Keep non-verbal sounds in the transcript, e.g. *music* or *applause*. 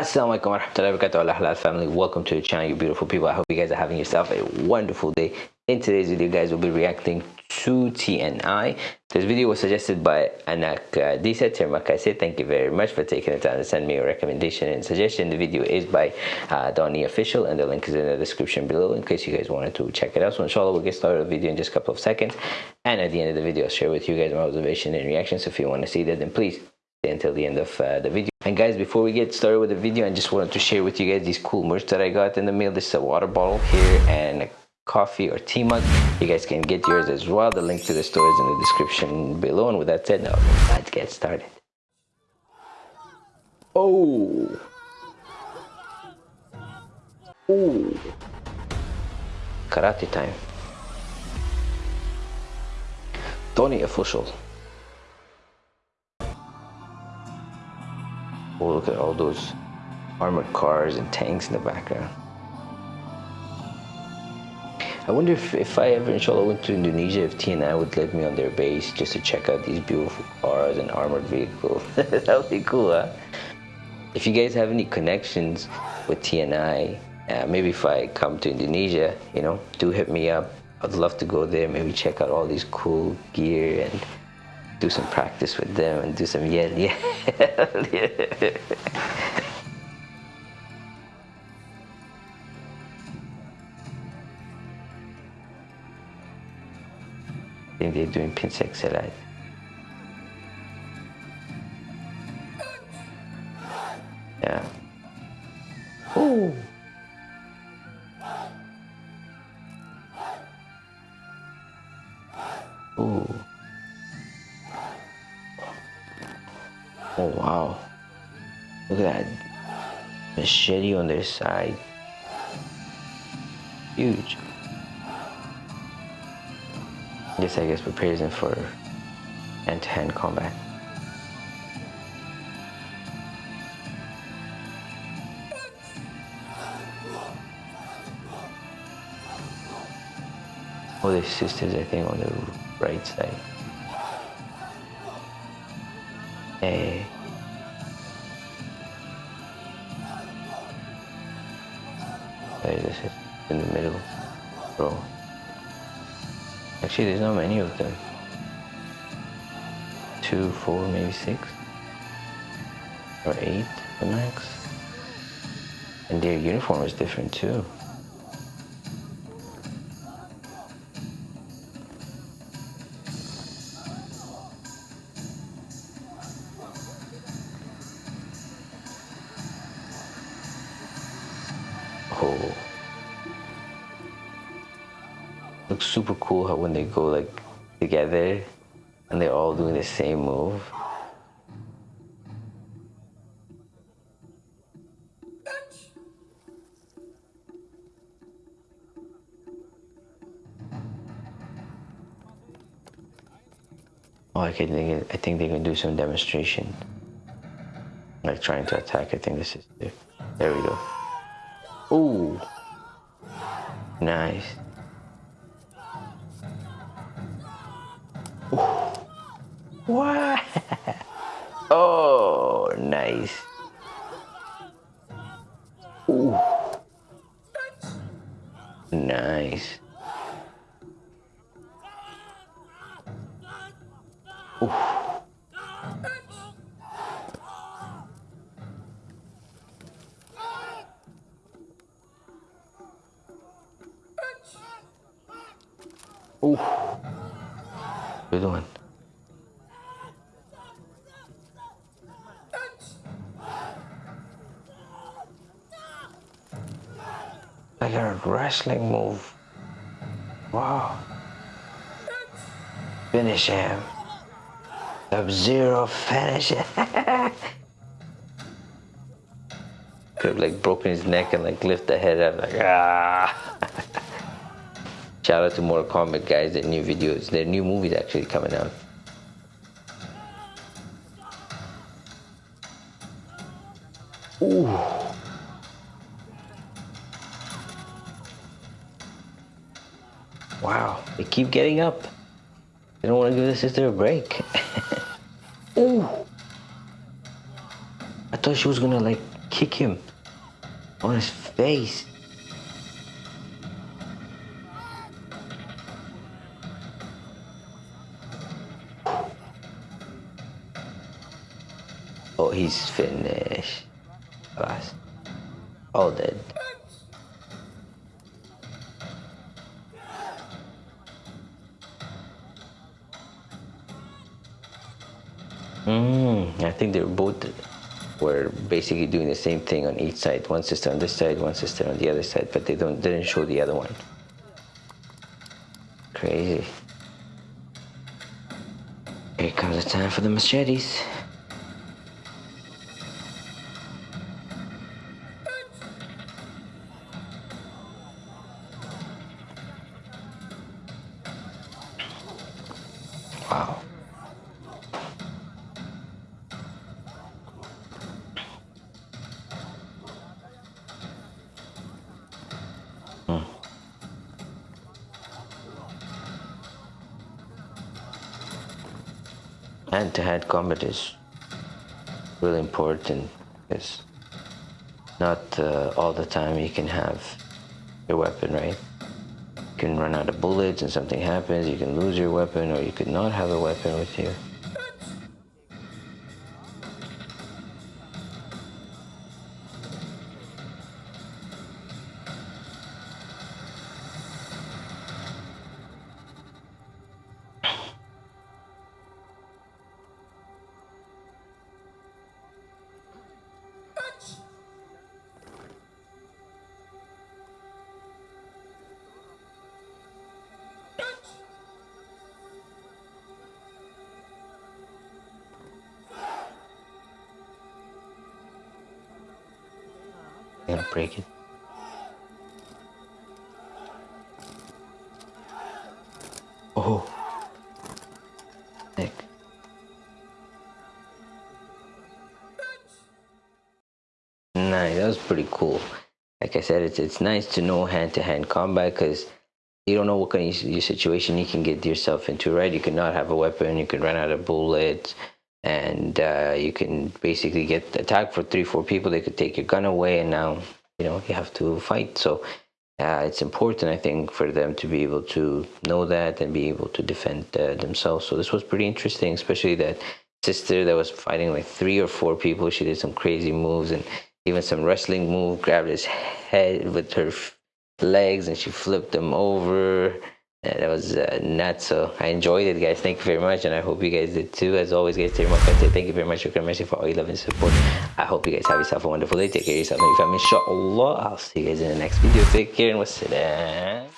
Assalamualaikum warahmatullahi wabarakatuh. Allah halal family. Welcome to the channel you beautiful people. I hope you guys are having yourself a wonderful day. In today's video guys we'll be reacting to TNI this video was suggested by Anak Disa Termakase thank you very much for taking the time to send me a recommendation and suggestion. The video is by uh, Donnie official and the link is in the description below in case you guys wanted to check it out. So inshallah we'll get started the video in just a couple of seconds. And at the end of the video I'll share with you guys my observation and reactions. If you want to see that then please stay until the end of uh, the video and guys, before we get started with the video, I just wanted to share with you guys these cool merch that I got in the mail. This is a water bottle here and a coffee or tea mug. You guys can get yours as well. The link to the store is in the description below. And with that said, now let's get started. Oh. Oh. Karate time. Tony official. Oh, look at all those armored cars and tanks in the background. I wonder if, if I ever, inshallah, went to Indonesia, if TNI would let me on their base just to check out these beautiful cars and armored vehicles. *laughs* that would be cool, huh? If you guys have any connections with TNI, uh, maybe if I come to Indonesia, you know, do hit me up. I'd love to go there, maybe check out all these cool gear and do some practice with them and do some yell. I think they're doing pencak silat. Yeah. Ooh. Oh wow. Look at that machete on their side. Huge. This I guess prepares them for hand-to-hand combat. Oh, there's sisters I think on the right side. Eh. Hey. There's this in the middle, bro. Actually, there's not many of them. Two, four, maybe six, or eight, the max. And their uniform is different too. Oh. Looks super cool how when they go like together and they're all doing the same move. Oh, I think I think they can do some demonstration, like trying to attack. I think this is there we go. Ooh. Nice. What? Oh, nice. Ooh. Nice. Ooh. Good one. Like a wrestling move. Wow. Finish him. Sub-Zero finish *laughs* him. Could have like broken his neck and like lift the head up like ah. Shout out to Mortal Kombat guys, their new videos, their new movies actually coming out. Ooh. Wow, they keep getting up. They don't want to give the sister a break. *laughs* Ooh. I thought she was gonna like kick him on his face. Oh, he's finished. Last. All dead. Mm, I think they're both were basically doing the same thing on each side. One sister on this side, one sister on the other side, but they don't didn't show the other one. Crazy. Here comes the time for the machetes. Wow. hand-to-hand combat is really important. Because not uh, all the time you can have your weapon right can run out of bullets and something happens you can lose your weapon or you could not have a weapon with you gonna break it. Oh. Nice, that was pretty cool. Like I said, it's it's nice to know hand-to-hand combat because you don't know what kind of your situation you can get yourself into, right? You could not have a weapon, you could run out of bullets, and uh, you can basically get attacked for three, four people. They could take your gun away, and now you know you have to fight. So uh, it's important, I think, for them to be able to know that and be able to defend uh, themselves. So this was pretty interesting, especially that sister that was fighting like three or four people. She did some crazy moves and even some wrestling move, grabbed his head with her legs and she flipped him over. That was uh, nuts. So I enjoyed it, guys. Thank you very much, and I hope you guys did too. As always, guys, thank you very much, shukran, mercy for all your love and support. I hope you guys have yourself a wonderful day. Take care of yourself and your family. Inshallah, I'll see you guys in the next video. Take care and wassalam.